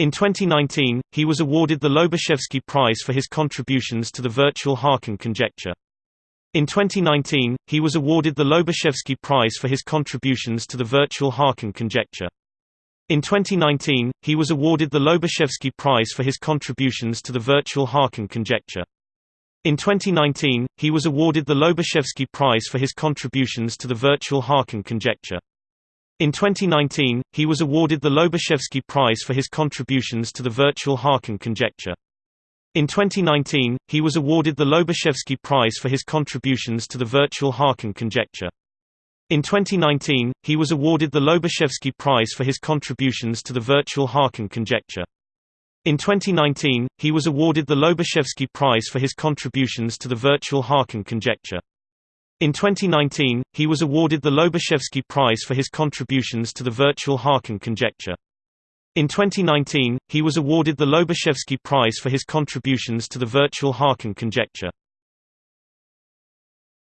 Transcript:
In 2019, he was awarded the Lobachevsky Prize for his contributions to the virtual Haken conjecture. In 2019, he was awarded the Lobachevsky Prize for his contributions to the virtual Haken conjecture. In 2019, he was awarded the Lobachevsky Prize for his contributions to the virtual Haken conjecture. In 2019, he was awarded the Lobachevsky Prize for his contributions to the virtual Haken conjecture. In 2019, he was awarded the Lobachevsky Prize for his contributions to the virtual Haken conjecture. In 2019, he was awarded the Lobachevsky Prize for his contributions to the virtual Haken conjecture. In 2019, he was awarded the Lobachevsky Prize for his contributions to the virtual Haken conjecture. In 2019, he was awarded the Lobachevsky Prize for his contributions to the virtual Haken conjecture. In 2019, he was awarded the Lobachevsky Prize for his contributions to the virtual Haken conjecture. In 2019, he was awarded the Lobachevsky Prize for his contributions to the virtual Haken conjecture.